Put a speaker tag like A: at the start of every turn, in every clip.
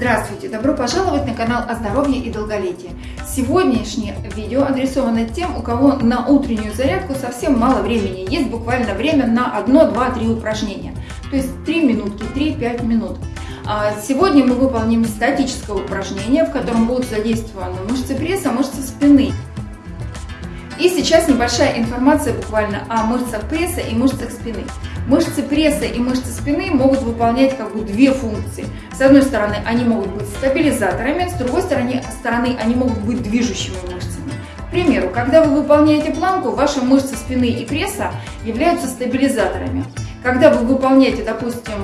A: Здравствуйте! Добро пожаловать на канал о здоровье и долголетии. Сегодняшнее видео адресовано тем, у кого на утреннюю зарядку совсем мало времени. Есть буквально время на 1, 2, 3 упражнения. То есть 3 минутки, 3-5 минут. А сегодня мы выполним статическое упражнение, в котором будут задействованы мышцы пресса, мышцы спины. И сейчас небольшая информация буквально о мышцах пресса и мышцах спины. Мышцы пресса и мышцы спины могут выполнять как бы две функции. С одной стороны, они могут быть стабилизаторами, с другой стороны, стороны они могут быть движущими мышцами. К примеру, когда вы выполняете планку, ваши мышцы спины и пресса являются стабилизаторами. Когда вы выполняете, допустим,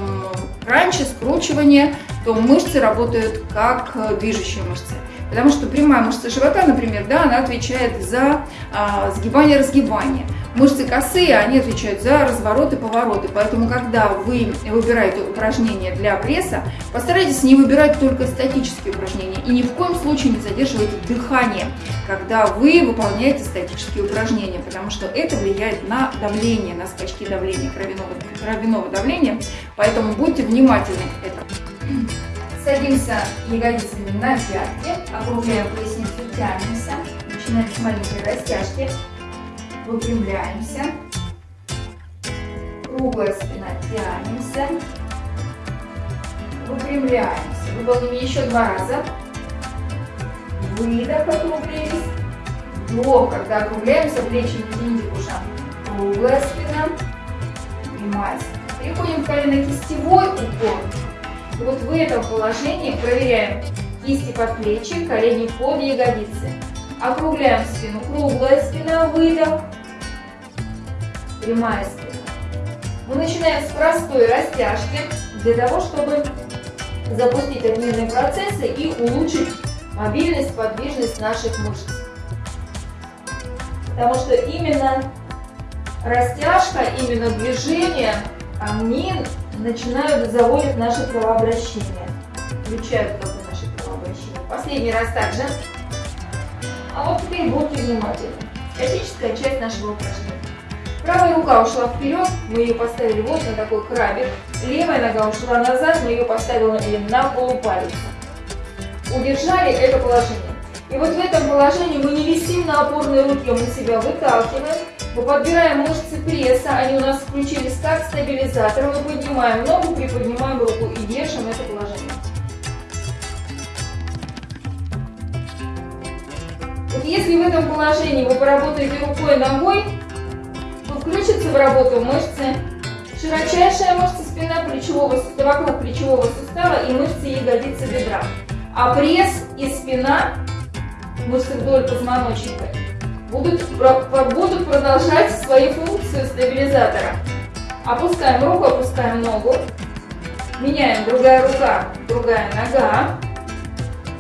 A: кранчи, скручивание, то мышцы работают как движущие мышцы. Потому что прямая мышца живота, например, да, она отвечает за а, сгибание-разгибание. Мышцы косые, они отвечают за разворот и повороты. Поэтому, когда вы выбираете упражнения для пресса, постарайтесь не выбирать только статические упражнения. И ни в коем случае не задерживайте дыхание, когда вы выполняете статические упражнения, потому что это влияет на давление, на скачки давления, кровяного, кровяного давления. Поэтому будьте внимательны к этому. Садимся ягодицами на пятки, округляем поясницу, тянемся, начинаем с маленькой растяжки, выпрямляемся, круглая спина, тянемся, выпрямляемся. Выполним еще два раза. Выдох, округлились. Вдох, когда округляемся, плечи не тяните к ушам. Круглая спина, спина. Переходим в колено-кистевой упор. Вот в этом положении проверяем кисти под плечи, колени под ягодицы. Округляем спину. Круглая спина, выдох. Прямая спина. Мы начинаем с простой растяжки для того, чтобы запустить обменные процессы и улучшить мобильность, подвижность наших мышц. Потому что именно растяжка, именно движение, они начинают заводить наше кровообращение, включают как бы наше кровообращение. Последний раз также. А вот теперь будьте внимательны. Статическая часть нашего упражнения. Правая рука ушла вперед, мы ее поставили вот на такой крабик. Левая нога ушла назад, мы ее поставили на полупалец. Удержали это положение. И вот в этом положении мы не висим на опорной руке, мы себя выталкиваем мы подбираем мышцы пресса, они у нас включились как стабилизатор. Мы поднимаем ногу, приподнимаем руку и держим это положение. Вот если в этом положении вы поработаете рукой и ногой, то включится в работу мышцы широчайшая мышца спина плечевого вокруг плечевого сустава и мышцы ягодицы бедра. А пресс и спина, мышцы вдоль позвоночника, будут, будут продолжать свою функцию стабилизатора. Опускаем руку, опускаем ногу. Меняем другая рука, другая нога.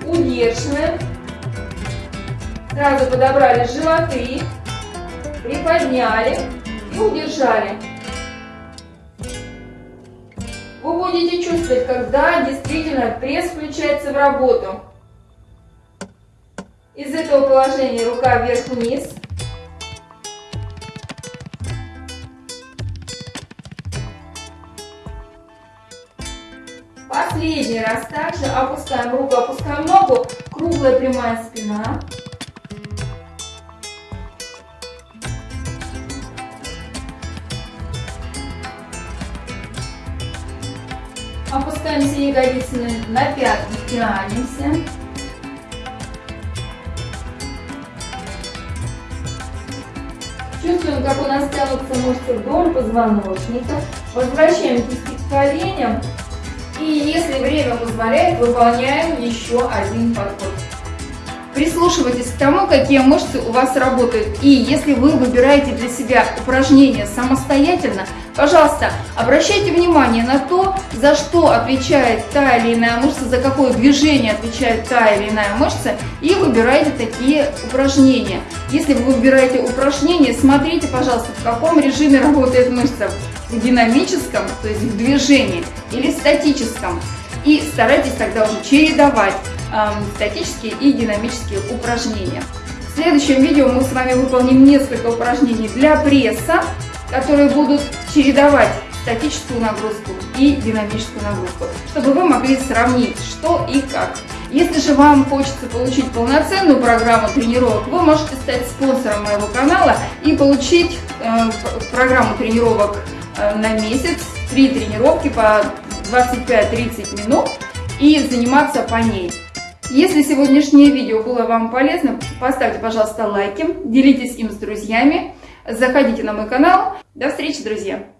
A: Удерживаем. Сразу подобрали животы. Приподняли и удержали. Вы будете чувствовать, когда действительно пресс включается в работу. Из этого положения рука вверх-вниз. Последний раз также опускаем руку, опускаем ногу, круглая прямая спина. Опускаемся ягодицами на пятки, тянемся. Чувствуем, как у нас тянутся мышцы вдоль позвоночника. Возвращаем кисти к коленям. И если время позволяет, выполняем еще один подход. Прислушивайтесь к тому, какие мышцы у вас работают. И если вы выбираете для себя упражнения самостоятельно, пожалуйста, обращайте внимание на то, за что отвечает та или иная мышца, за какое движение отвечает та или иная мышца, и выбирайте такие упражнения. Если вы выбираете упражнения, смотрите, пожалуйста, в каком режиме работает мышца. В динамическом, то есть в движении, или статическом. И старайтесь тогда уже чередовать статические и динамические упражнения. В следующем видео мы с вами выполним несколько упражнений для пресса, которые будут чередовать статическую нагрузку и динамическую нагрузку, чтобы вы могли сравнить, что и как. Если же вам хочется получить полноценную программу тренировок, вы можете стать спонсором моего канала и получить э, программу тренировок э, на месяц, три тренировки по 25-30 минут и заниматься по ней. Если сегодняшнее видео было вам полезно, поставьте, пожалуйста, лайки, делитесь им с друзьями, заходите на мой канал. До встречи, друзья!